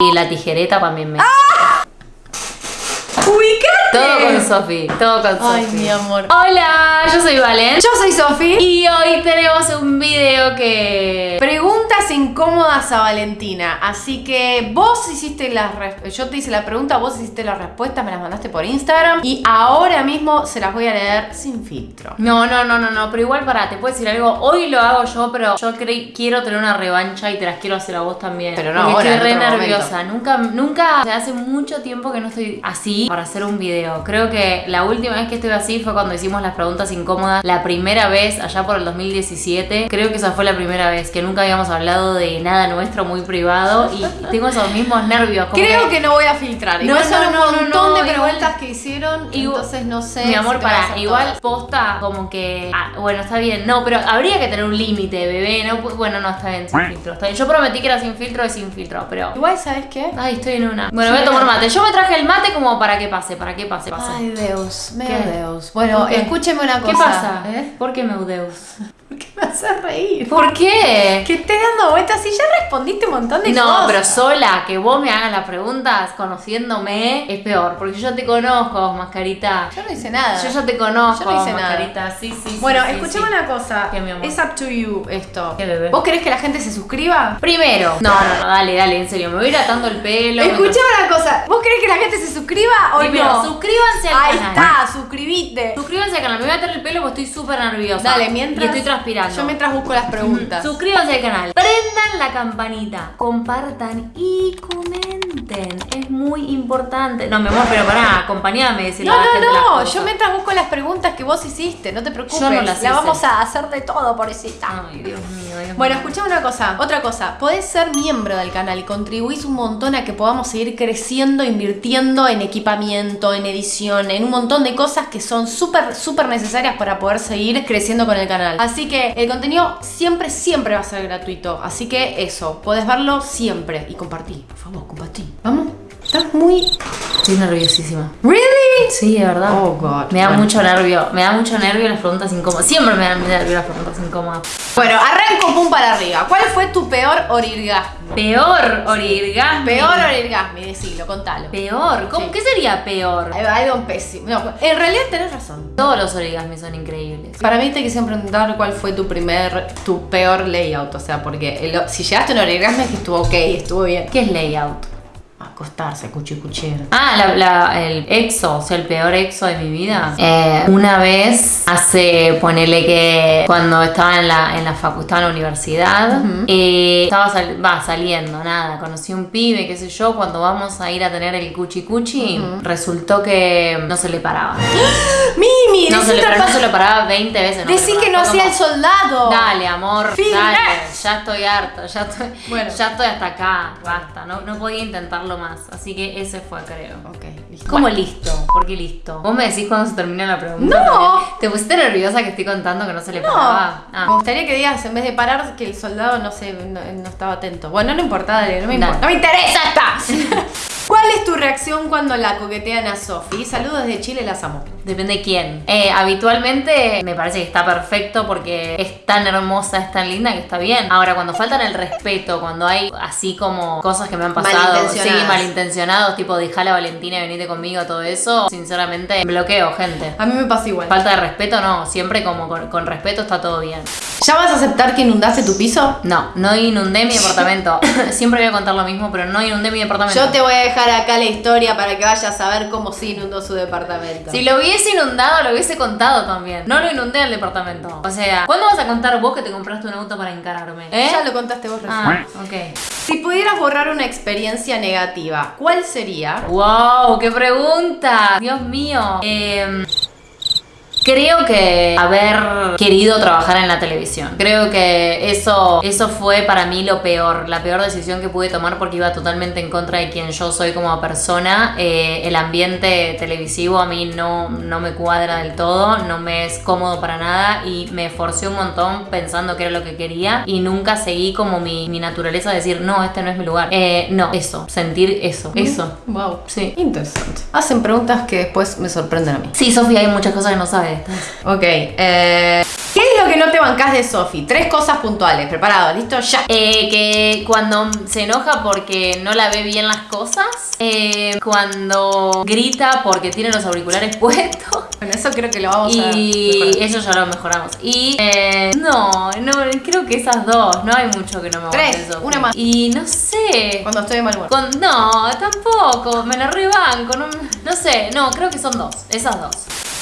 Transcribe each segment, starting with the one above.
Y la tijereta también me... ¡Ubicate! Todo con Sofi, todo con Sofi. Ay, mi amor. Hola, yo soy Valen. Yo soy Sofi. Y hoy tenemos un video que... Preguntas incómodas a Valentina. Así que vos hiciste las Yo te hice la pregunta, vos hiciste la respuesta, me las mandaste por Instagram. Y ahora mismo se las voy a leer sin filtro. No, no, no, no, no, pero igual para, te puedo decir algo, hoy lo hago yo, pero yo quiero tener una revancha y te las quiero hacer a vos también. Pero no Porque ahora, estoy re nerviosa, nunca, nunca, o sea, hace mucho tiempo que no estoy así para hacer un video. Creo que la última vez que estuve así fue cuando hicimos las preguntas incómodas, la primera vez, allá por el 2017, creo que esa fue la primera vez, que nunca habíamos hablado de nada nuestro muy privado y tengo esos mismos nervios. como Creo que no voy a filtrar. No, Igual son no, un no, no, montón no, de igual- preguntas que hicieron. Igual- entonces no sé. Mi amor, si para, igual todas. posta como que. ah, bueno, está bien. No, pero habría que tener un límite, bebé. No, bueno, no, está bien, sin filtro. Está bien. Yo prometí que era sin filtro, es sin filtro, pero. Igual, ¿sabes qué? Ay, estoy en una. Bueno, voy a tomar mate. Yo me traje el mate como para que pase, para que pase, pase. Ay, Deus, meu ¿Qué? Deus. Bueno, escúcheme una cosa. ¿Qué pasa? ¿eh? ¿Por qué Meudeus? ¿Por qué me haces reír? ¿Por qué? Que estés dando vueltas y ya respondiste un montón de No, cosas. pero sola, que vos me hagas las preguntas conociéndome es peor, porque yo te conozco, mascarita. Yo no hice nada. Yo ya te conozco, Yo no hice mascarita. Sí, sí, sí. Bueno, sí, escuchame sí. una cosa. Es up to you esto. ¿Qué, bebé? ¿Vos querés que la gente se suscriba? Primero. No, no, no, dale, dale, en serio. Me voy a ir atando el pelo. Escuchame una cosa. ¿Vos querés que la gente se suscriba o Primero, no? suscríbanse al Ahí canal. está, suscribite. Suscríbanse al canal. Me voy a atar el pelo porque estoy súper nerviosa. Dale, mientras. Y estoy transpirando. Yo mientras busco las preguntas. Suscríbanse al canal. Prendan la campanita. Compartan y comenten. Es muy importante. No, mi amor, pero pará, acompañame. Decirle No, no, no. Yo mientras busco las preguntas que vos hiciste, no te preocupes. Yo no las la hice. vamos a hacer de todo, pobrecita. Ay, Dios mío, Dios Bueno, mío. escuchame una cosa, otra cosa. Podés ser miembro del canal y contribuís un montón a que podamos seguir creciendo, invirtiendo en equipamiento, en edición, en un montón de cosas que son súper, súper necesarias para poder seguir creciendo con el canal. Así que el contenido siempre, siempre va a ser gratuito. Así que eso, podés verlo siempre y compartí. Por favor, compartí. Vamos. Estás muy. Estoy nerviosísima. ¿Really? Sí, de verdad. Oh, God. Me da Bueno. mucho nervio. Me da mucho nervio las preguntas incómodas. Siempre me dan nervio las preguntas incómodas. Bueno, arranco pum para arriba. ¿Cuál fue tu peor orirgasmo? Peor orirgasmo. Peor orirgasmo, decilo, contalo. Peor. ¿Cómo? Sí. ¿Qué sería peor? Algo- pésimo. No, en realidad tenés razón. Todos los origasmos son increíbles. Para mí te quise preguntar cuál fue tu primer, tu peor layout. O sea, porque el- si llegaste a un orgasmo es que estuvo ok, estuvo bien. ¿Qué es layout? Acostarse, cuchicuchero. Ah, la- la- el exo, o sea, el peor exo de mi vida. Eh, una vez, hace, ponele que cuando estaba en la, en la facu, estaba en la universidad, eh, estaba sal- va, saliendo, nada, conocí un pibe, qué sé yo, cuando vamos a ir a tener el cuchi cuchi, resultó que no se le paraba. Mimi, No se, le, pero no se lo paraba 20 veces. no decí que no hacía el soldado. Dale, amor, dale, ya estoy harta, ya estoy, Bueno. ya estoy hasta acá, basta, no, no podía intentarlo más, así que ese fue, creo. Ok, listo. ¿Cómo listo? ¿Por qué listo? Vos me decís cuando se termina la pregunta. No. ¿Te pusiste nerviosa que estoy contando que no se le No, paraba? Ah. me gustaría que digas en vez de parar que el soldado no sé, no, no estaba atento. Bueno, no importa, dale, no me importa. ¡No me interesa esta! ¿Cuál es tu reacción cuando la coquetean a Sofi? Saludos desde Chile, las amo. Depende de quién. Eh, habitualmente me parece que está perfecto porque es tan hermosa, es tan linda que está bien. Ahora, cuando faltan el respeto, cuando hay así como cosas que me han pasado, sí, malintencionados, tipo dejar a Valentina y venite conmigo, todo eso, sinceramente bloqueo, gente. A mí me pasa igual. Falta de respeto, no. Siempre como con, con respeto está todo bien. ¿Ya vas a aceptar que inundaste tu piso? No, no inundé mi departamento. Siempre voy a contar lo mismo, pero no inundé mi departamento. Yo te voy a dejar acá la historia para que vayas a ver cómo sí inundó su departamento. Si lo hubiese inundado, lo hubiese contado también. No lo inundé el departamento. O sea, ¿cuándo vas a contar vos que te compraste un auto para encararme? ¿Eh? Ya lo contaste vos recién. Ah, ok. Si pudieras borrar una experiencia negativa, ¿cuál sería? ¡Wow! ¡Qué pregunta! Dios mío. Eh, Creo que haber querido trabajar en la televisión. Creo que eso, eso fue para mí lo peor, la peor decisión que pude tomar porque iba totalmente en contra de quien yo soy como persona. Eh, el ambiente televisivo a mí no, no me cuadra del todo, no me es cómodo para nada y me esforcé un montón pensando que era lo que quería y nunca seguí como mi, mi naturaleza de decir, no, este no es mi lugar. Eh, no, eso, sentir eso, eso. Wow. Sí. Interesante. Hacen preguntas que después me sorprenden a mí. Sí, Sofía, hay muchas cosas que no sabes. Ok, eh, ¿qué es lo que no te bancás de Sofi? Tres cosas puntuales. Preparado, listo, ya. Eh, que cuando se enoja porque no la ve bien las cosas. Eh, cuando grita porque tiene los auriculares puestos. Bueno, eso creo que lo vamos a Y eso ya lo mejoramos. Y eh, no, no, creo que esas dos. No hay mucho que no me Tres, guste Sofi. una más. Y no sé. Cuando estoy de mal humor. Con- no, tampoco. Me la rebanco. No, no sé. No, creo que son dos. Esas dos.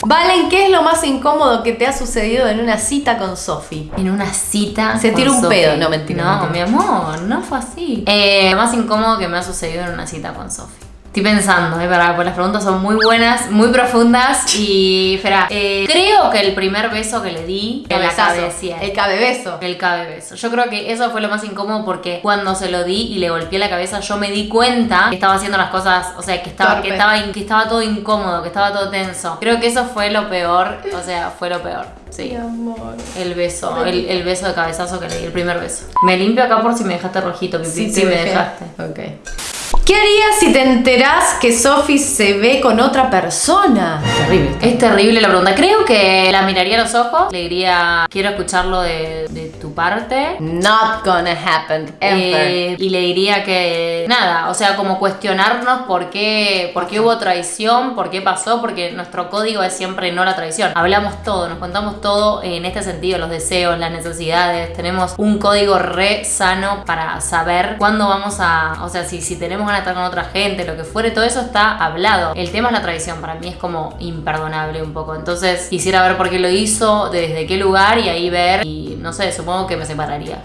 Valen, ¿qué es lo más incómodo que te ha sucedido en una cita con Sofi? En una cita. Se tira un pedo. No, mentira, No, mentira. mi amor, no fue así. Eh, lo más incómodo que me ha sucedido en una cita con Sofi. Estoy pensando, eh, para, pues las preguntas son muy buenas, muy profundas y, espera, eh, creo que el primer beso que le di en la cabecilla. El cabebeso. El cabe beso. Yo creo que eso fue lo más incómodo porque cuando se lo di y le golpeé la cabeza, yo me di cuenta que estaba haciendo las cosas, o sea, que estaba, Torpe. que estaba, que estaba todo incómodo, que estaba todo tenso. Creo que eso fue lo peor, o sea, fue lo peor. Sí. amor. El beso, el, el beso de cabezazo que le di, el primer beso. Me limpio acá por si me dejaste rojito, pipi. Sí, te me dejé. dejaste. Ok. ¿Qué harías si te enterás que Sofi se ve con otra persona? Terrible. Es terrible la pregunta. Creo que la miraría a los ojos, le diría, quiero escucharlo de, de tu parte. Not gonna happen ever. Eh, y le diría que nada, o sea, como cuestionarnos por qué, por qué hubo traición, por qué pasó, porque nuestro código es siempre no la traición. Hablamos todo, nos contamos todo en este sentido, los deseos, las necesidades. Tenemos un código re sano para saber cuándo vamos a, o sea, si, si tenemos ganas estar con otra gente, lo que fuere, todo eso está hablado. El tema es la traición, para mí es como imperdonable un poco. Entonces quisiera ver por qué lo hizo, desde qué lugar y ahí ver, y no sé, supongo que me separaría.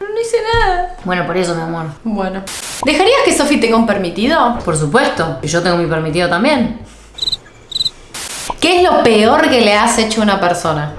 No hice nada. Bueno, por eso, mi amor. Bueno. ¿Dejarías que Sofi tenga un permitido? Por supuesto, y yo tengo mi permitido también. ¿Qué es lo peor que le has hecho a una persona?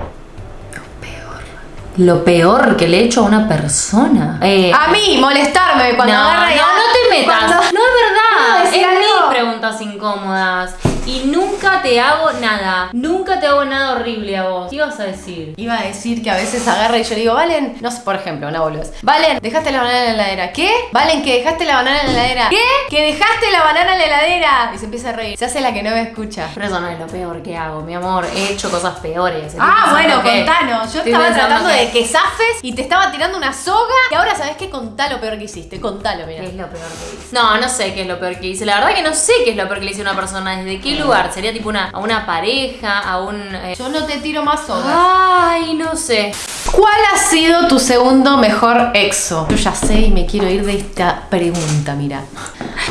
Lo peor que le he hecho a una persona. Eh, A mí, molestarme cuando no, agarra no, no te metas. Cuando- No es verdad. ¿Puedo Es mis preguntas incómodas. Y nunca te hago nada. Nunca te hago nada horrible a vos. ¿Qué ibas a decir? Iba a decir que a veces agarra y yo le digo, Valen, no sé, por ejemplo, una boludez. Valen, dejaste la banana en la heladera. ¿Qué? Valen, que dejaste la banana en la heladera. ¿Qué? Que dejaste la banana en la heladera. Y se empieza a reír. Se hace la que no me escucha. Pero eso no es lo peor que hago, mi amor. He hecho cosas peores. Ah, bueno, que- contanos. Yo estoy estaba tratando que- de que zafes y te estaba tirando una soga. Y ahora sabes qué, contá lo peor que hiciste. Contalo, mira. ¿Qué es lo peor que hice? No, no sé qué es lo peor que hice. La verdad que no sé qué es lo peor que le hice a una persona. ¿Desde lugar? ¿Sería tipo una, a una pareja? ¿A un...? eh, Yo no te tiro más sogas. Ay, no sé. ¿Cuál ha sido tu segundo mejor exo? Yo ya sé y me quiero ir de esta pregunta, mira.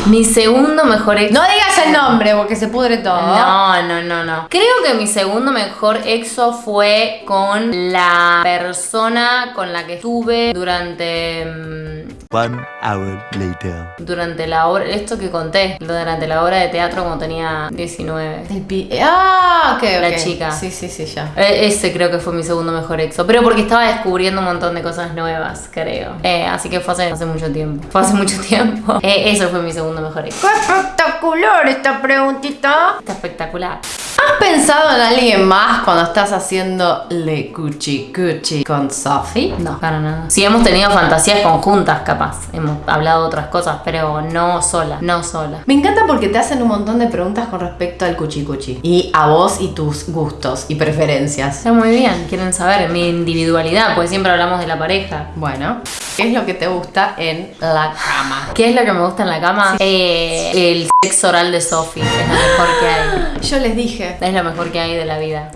Mi segundo mejor ex... No digas el nombre porque se pudre todo. No, no, no, no. Creo que mi segundo mejor exo fue con la persona con la que estuve durante. mm, One hour later. Durante la hora. Esto que conté. Durante la hora de teatro cuando tenía 19. El pi- ah, ok, La chica. Sí, sí, sí, ya. E- Ese creo que fue mi segundo mejor exo. Pero porque estaba descubriendo un montón de cosas nuevas, creo. Eh, así que fue hace, hace mucho tiempo. Fue hace mucho tiempo. Eh, eso fue mi segundo mejor exo. ¡Qué espectacular esta preguntita! Está espectacular. ¿Has pensado en alguien más cuando estás haciendo le cuchi cuchi con Sophie? No, para nada. Sí hemos tenido fantasías conjuntas, capaz. Hemos hablado de otras cosas, pero no sola, no sola. Me encanta porque te hacen un montón de preguntas con respecto al cuchi cuchi. Y a vos y tus gustos y preferencias. Está muy bien, quieren saber mi individualidad, porque siempre hablamos de la pareja. Bueno, ¿qué es lo que te gusta en la cama? ¿Qué es lo que me gusta en la cama? Eh, el sexo oral de Sophie, es lo mejor que hay. Yo les dije. Es lo mejor que hay de la vida.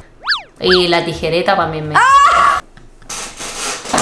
Y la tijereta también me...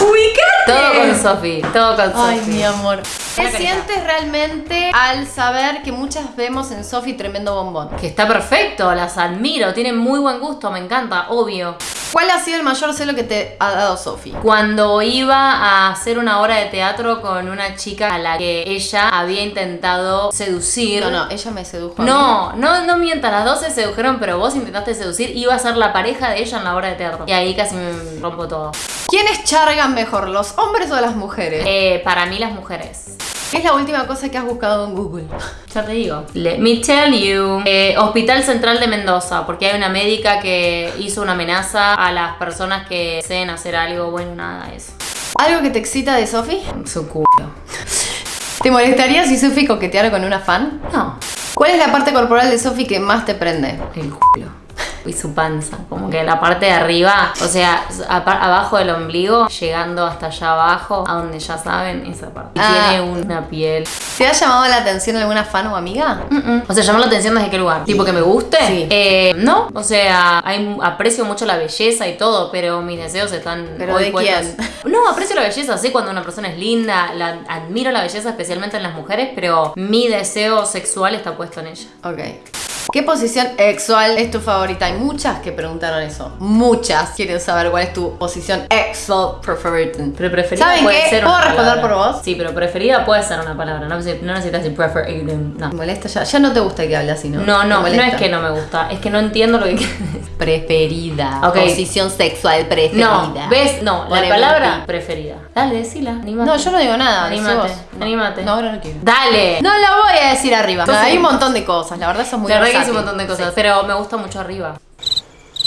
¡Ubicate! Todo con Sophie, todo con Ay, Sophie. mi amor. ¿Qué sientes realmente al saber que muchas vemos en Sophie tremendo bombón? Que está perfecto, las admiro, tienen muy buen gusto, me encanta, obvio. ¿Cuál ha sido el mayor celo que te ha dado Sophie? Cuando iba a hacer una obra de teatro con una chica a la que ella había intentado seducir. No, no, ella me sedujo. a mí. No, no, no mientas, las dos se sedujeron, pero vos intentaste seducir, iba a ser la pareja de ella en la obra de teatro. Y ahí casi me rompo todo. ¿Quiénes chargan mejor, los hombres o las mujeres? Eh, para mí las mujeres. ¿Qué es la última cosa que has buscado en Google? Ya te digo. Let me tell you. Eh, Hospital Central de Mendoza, porque hay una médica que hizo una amenaza a las personas que deseen hacer algo. Bueno, nada, eso. ¿Algo que te excita de Sophie? Su culo. ¿Te molestaría si Sophie coqueteara con una fan? No, ¿Cuál es la parte corporal de Sophie que más te prende? el culo. Y su panza. Como que la parte de arriba, o sea, abajo del ombligo, llegando hasta allá abajo, a donde ya saben, esa parte. Y Ah. tiene una piel. ¿Te ha llamado la atención alguna fan o amiga? Mm-mm. O sea, llamar la atención desde qué lugar. Tipo que me guste. Sí. Eh, no. O sea, hay- aprecio mucho la belleza y todo, pero mis deseos están. ¿Pero hoy de quién? No, aprecio la belleza. Sé cuando una persona es linda, la, admiro la belleza, especialmente en las mujeres, pero mi deseo sexual está puesto en ella. Ok. ¿Qué posición sexual es tu favorita? Hay muchas que preguntaron eso. Muchas quieren saber cuál es tu posición sexual preferida. Pero preferida ¿Saben puede qué? ser ¿Puedo una responder palabra. por vos? Sí, pero preferida puede ser una palabra. No, neces- no necesitas decir preferida. No. ¿Te molesta ya? Ya no te gusta que hable así, ¿no? No, ¿Te no, no es que no me gusta, es que no entiendo lo que quieres. Preferida. Posición sexual preferida. No, ¿ves? No, la Poneme palabra preferida. Dale, decila, animate. No, yo no digo nada. Animate, animate. No, ahora no quiero. Dale. No lo voy a decir arriba. Entonces- hay un montón de cosas. La verdad, eso es muy la verdad que un montón de cosas, pero me gusta mucho arriba.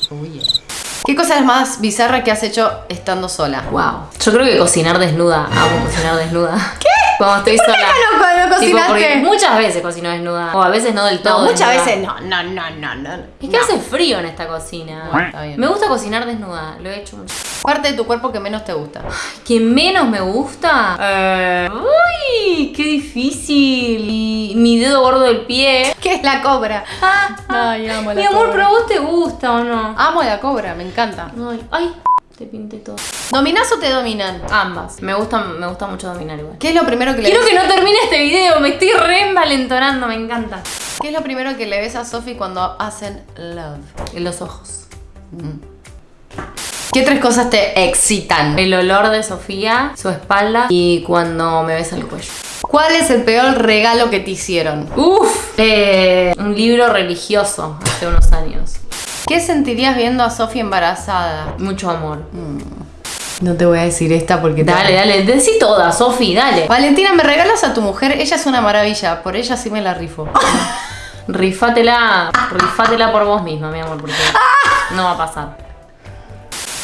Uy, yeah. ¿Qué cosa es más bizarra que has hecho estando sola? Wow. Yo creo que cocinar desnuda. Amo cocinar desnuda. ¿Qué? Cuando estoy sola. no, no Tipo, cocinaste? porque muchas veces cocino desnuda. O a veces no del todo. No, muchas desnuda. veces no, no, no, no, no. Es que No. hace frío en esta cocina. Bueno, está bien. Me gusta cocinar desnuda. Lo he hecho mucho. Parte de tu cuerpo que menos te gusta. ¿Que menos me gusta? Eh, uy, qué difícil. Y mi dedo gordo del pie. ¿Qué es la cobra? Ay, amo la Mi amor, cobra. pero a vos te gusta o no? Amo la cobra, me encanta. Ay, ay, te pinté todo. ¿Dominás o te dominan? Ambas. Me gusta, me gusta mucho dominar igual. ¿Qué es lo primero que le Quiero ves? que no termine este video, me estoy re envalentonando, me encanta. ¿Qué es lo primero que le ves a Sophie cuando hacen love? En los ojos. ¿Qué tres cosas te excitan? El olor de Sofía, su espalda y cuando me besa el cuello. ¿Cuál es el peor regalo que te hicieron? Uf, eh, un libro religioso hace unos años. ¿Qué sentirías viendo a Sophie embarazada? Mucho amor. No te voy a decir esta porque te- Dale, dale, decí toda, Sofi, dale. Valentina, ¿me regalas a tu mujer? Ella es una maravilla, por ella sí me la rifo. Rifátela, rifátela por vos misma, mi amor, porque no va a pasar.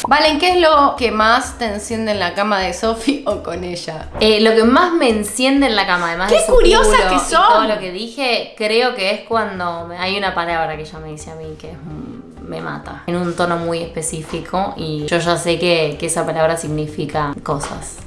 Valen, ¿qué es lo que más te enciende en la cama de Sophie o con ella? Eh, lo que más me enciende en la cama, además ¡Qué de que y son! todo lo que dije, creo que es cuando hay una palabra que ella me dice a mí que es, mm, me mata. En un tono muy específico y yo ya sé que, que esa palabra significa cosas.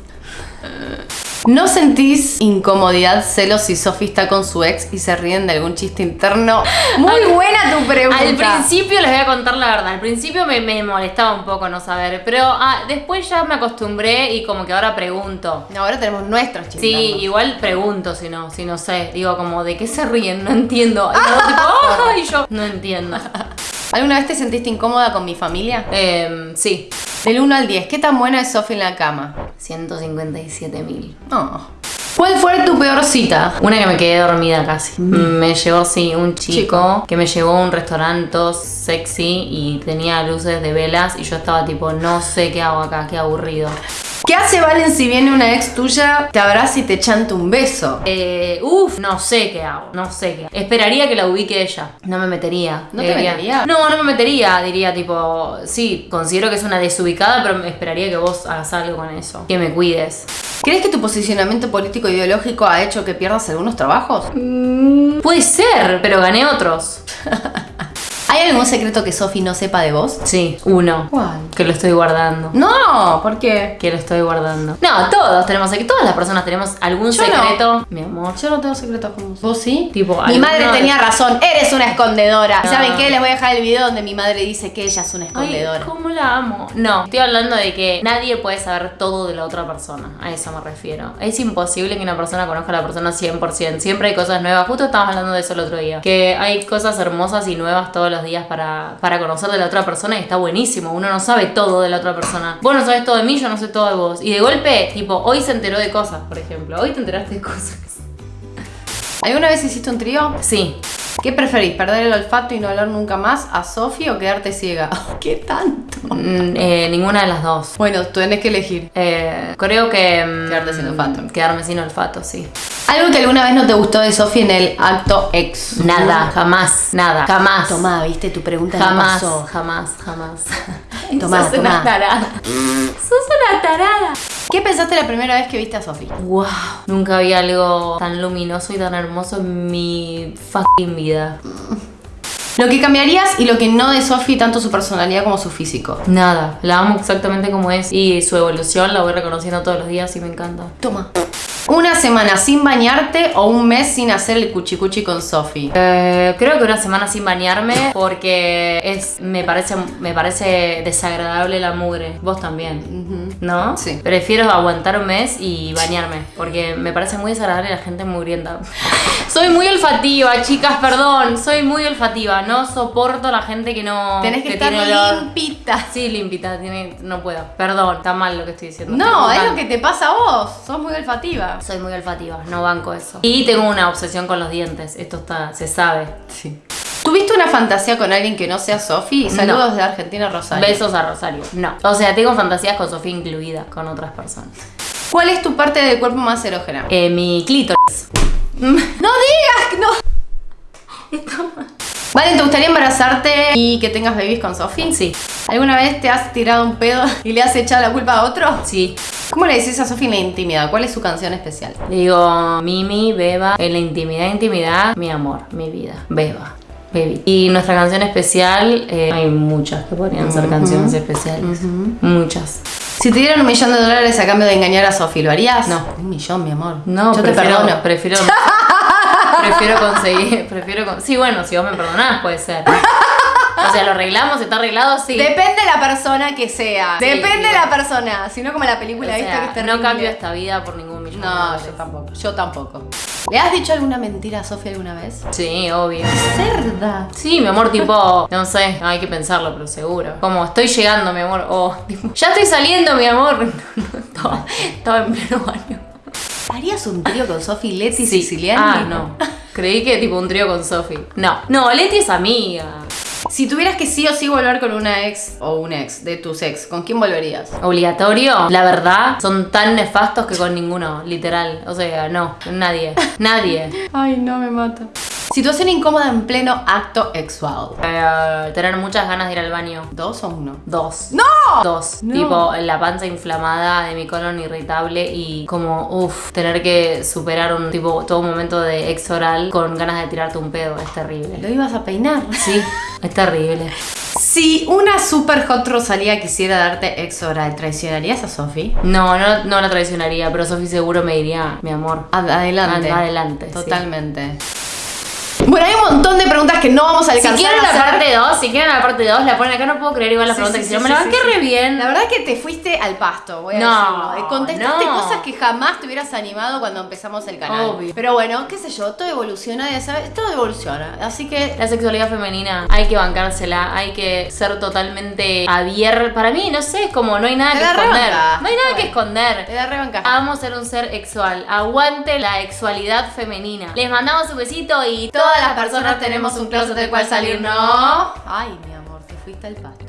¿No sentís incomodidad, celos si Sophie está con su ex y se ríen de algún chiste interno? Muy buena tu pregunta. Al principio les voy a contar la verdad. Al principio me, me molestaba un poco no saber, pero ah, después ya me acostumbré y como que ahora pregunto. Ahora tenemos nuestros chistes. Sí, internos. igual pregunto si no, si no sé. Digo como, ¿de qué se ríen? No entiendo. Y luego tipo, y yo no entiendo. ¿Alguna vez te sentiste incómoda con mi familia? Em, sí, Del 1 al 10, ¿qué tan buena es Sophie en la cama? 157 mil. Oh. ¿Cuál fue tu peor cita? Una que me quedé dormida casi. Me llevó, sí, un chico, que me llevó a un restaurante sexy y tenía luces de velas y yo estaba tipo, no sé qué hago acá, qué aburrido. ¿Qué hace Valen si viene una ex tuya, te abraza y te chanta un beso? Eh, uf, no sé qué hago, no sé qué hago. Esperaría que la ubique ella. No me metería. ¿No te Diría- metería? No, no me metería. Diría tipo, sí, considero que es una desubicada, pero me esperaría que vos hagas algo con eso. Que me cuides. ¿Crees que tu posicionamiento político ideológico ha hecho que pierdas algunos trabajos? Puede ser, pero gané otros. ¿Hay algún secreto que Sophie no sepa de vos? Sí, uno. ¿Cuál? Que lo estoy guardando. No, ¿por qué? Que lo estoy guardando. No, todos tenemos, todas las personas tenemos algún Yo no. secreto. Mi amor. Yo no tengo secretos con vos. ¿Vos sí? Tipo, mi madre tenía razón, eres una escondedora. ¿Y saben qué? Les voy a dejar el video donde mi madre dice que ella es una Ay, escondedora. ¿cómo la amo? No, estoy hablando de que nadie puede saber todo de la otra persona. A eso me refiero. Es imposible que una persona conozca a la persona 100%. Siempre hay cosas nuevas. Justo estábamos hablando de eso el otro día. Que hay cosas hermosas y nuevas todos los días para, para conocer de la otra persona y está buenísimo. Uno no sabe todo de la otra persona. Vos no sabes todo de mí, yo no sé todo de vos. Y de golpe, tipo, hoy se enteró de cosas, por ejemplo. Hoy te enteraste de cosas. ¿Alguna vez hiciste un trío? Sí. ¿Qué preferís? ¿Perder el olfato y no hablar nunca más a Sophie o quedarte ciega? ¿Qué tanto? Mm, eh, ninguna de las dos. Bueno, tú tenés que elegir. Eh, creo que... mm, Quedarte sin olfato. Quedarme sin olfato, sí. Algo que alguna vez no te gustó de Sophie en el acto ex. Nada, jamás, nada, jamás. Tomá, viste, tu pregunta Jamás, no pasó. jamás, jamás. Tomá, Sos tomá. una tarada. Sos una tarada. ¿Qué pensaste la primera vez que viste a Sophie? Wow, nunca vi algo tan luminoso y tan hermoso en mi fucking vida. Lo que cambiarías y lo que no de Sofi, tanto su personalidad como su físico. Nada, la amo exactamente como es y su evolución la voy reconociendo todos los días y me encanta. Toma. Una semana sin bañarte o un mes sin hacer el cuchicuchi con Sofi. Eh, creo que una semana sin bañarme porque es me parece me parece desagradable la mugre. Vos también, ¿no? Sí. Prefiero aguantar un mes y bañarme porque me parece muy desagradable la gente mugrienta. soy muy olfativa, chicas, perdón. Soy muy olfativa. No soporto la gente que no Tenés que, estar tiene olor. limpita. Sí, limpita, tiene, no puedo. Perdón, está mal lo que estoy diciendo. No, es lo que te pasa a vos. Sos muy olfativa. Soy muy olfativa, no banco eso. Y tengo una obsesión con los dientes, esto está, se sabe. Sí. ¿Tuviste una fantasía con alguien que no sea Sofi? Saludos No. de Argentina, Rosario. Besos a Rosario. No. O sea, tengo fantasías con Sofía incluida, con otras personas. ¿Cuál es tu parte del cuerpo más erógena? Eh, mi clítoris. ¡No digas! ¡No! Vale, ¿te gustaría embarazarte y que tengas babies con Sofi? Sí, ¿Alguna vez te has tirado un pedo y le has echado la culpa a otro? sí. ¿Cómo le decís a Sofi en la intimidad? ¿Cuál es su canción especial? Digo, Mimi, Beba, en la intimidad, intimidad, mi amor, mi vida. Beba. Baby. Y nuestra canción especial, eh, hay muchas que podrían ser canciones especiales. Muchas. Si te dieran un millón de dólares a cambio de engañar a Sofi, ¿lo harías? No. Un millón, mi amor. No, Yo te perdono. prefiero, prefiero conseguir, prefiero con- sí, bueno, si vos me perdonás puede ser. O sea, lo arreglamos, está arreglado, sí. Depende de la persona que sea. Sí, Depende la persona. Si no, como la O película, ¿viste? sea, Que es no cambio esta vida por ningún millón. No, yo tampoco. Yo tampoco. ¿Le has dicho alguna mentira a Sofi alguna vez? Sí, obvio. Cerda. Sí, mi amor, tipo, no sé, hay que pensarlo, pero seguro. Como estoy llegando, mi amor. O, tipo, ya estoy saliendo, mi amor. No, no, estaba, estaba en pleno baño. ¿Harías un trío con Sofi, Leti y Siciliani? Ah, no. Creí que tipo un trío con Sofi. No. No, Leti es amiga. Si tuvieras que sí o sí volver con una ex o un ex de tus ex, ¿con quién volverías? Obligatorio, la verdad, son tan nefastos que con ninguno, literal. O sea, no, nadie. Nadie. Ay, no me mata. Situación incómoda en pleno acto sexual. Eh, tener muchas ganas de ir al baño. ¿Dos o uno? Dos. ¡No! Dos. No. Tipo, la panza inflamada de mi colon irritable y como, uff, tener que superar un tipo, todo un momento de ex oral con ganas de tirarte un pedo. Es terrible. ¿Lo ibas a peinar? Sí, es terrible. Si una super hot Rosalía quisiera darte ex oral, ¿traicionarías a Sofi? No, no, no la traicionaría, pero Sofi seguro me diría, mi amor. Ad- Adelante. Adelante, sí. Bueno, hay un montón de preguntas que no vamos a Si alcanzar quieren a la parte 2, si quieren la parte 2, la ponen acá. No puedo creer igual la Sí, pregunta sí, que hicieron. sí, Me la banqué re bien. La verdad que te fuiste al pasto, voy a No, decirlo. Eh, Contestaste no. cosas que jamás te hubieras animado cuando empezamos el canal. Obvio. Pero bueno, qué sé yo, todo evoluciona, ya sabes, todo evoluciona. Así que La sexualidad femenina hay que bancársela, hay que ser totalmente abierta. Para mí, no sé, es como no hay nada Te que la esconder. No hay nada que esconder. te da rebanca. Vamos a ser un ser sexual. Aguante la sexualidad femenina. Les mandamos un besito y Todas las personas tenemos un closet del cual salir, ¿no? Ay, mi amor, te fuiste al pasto.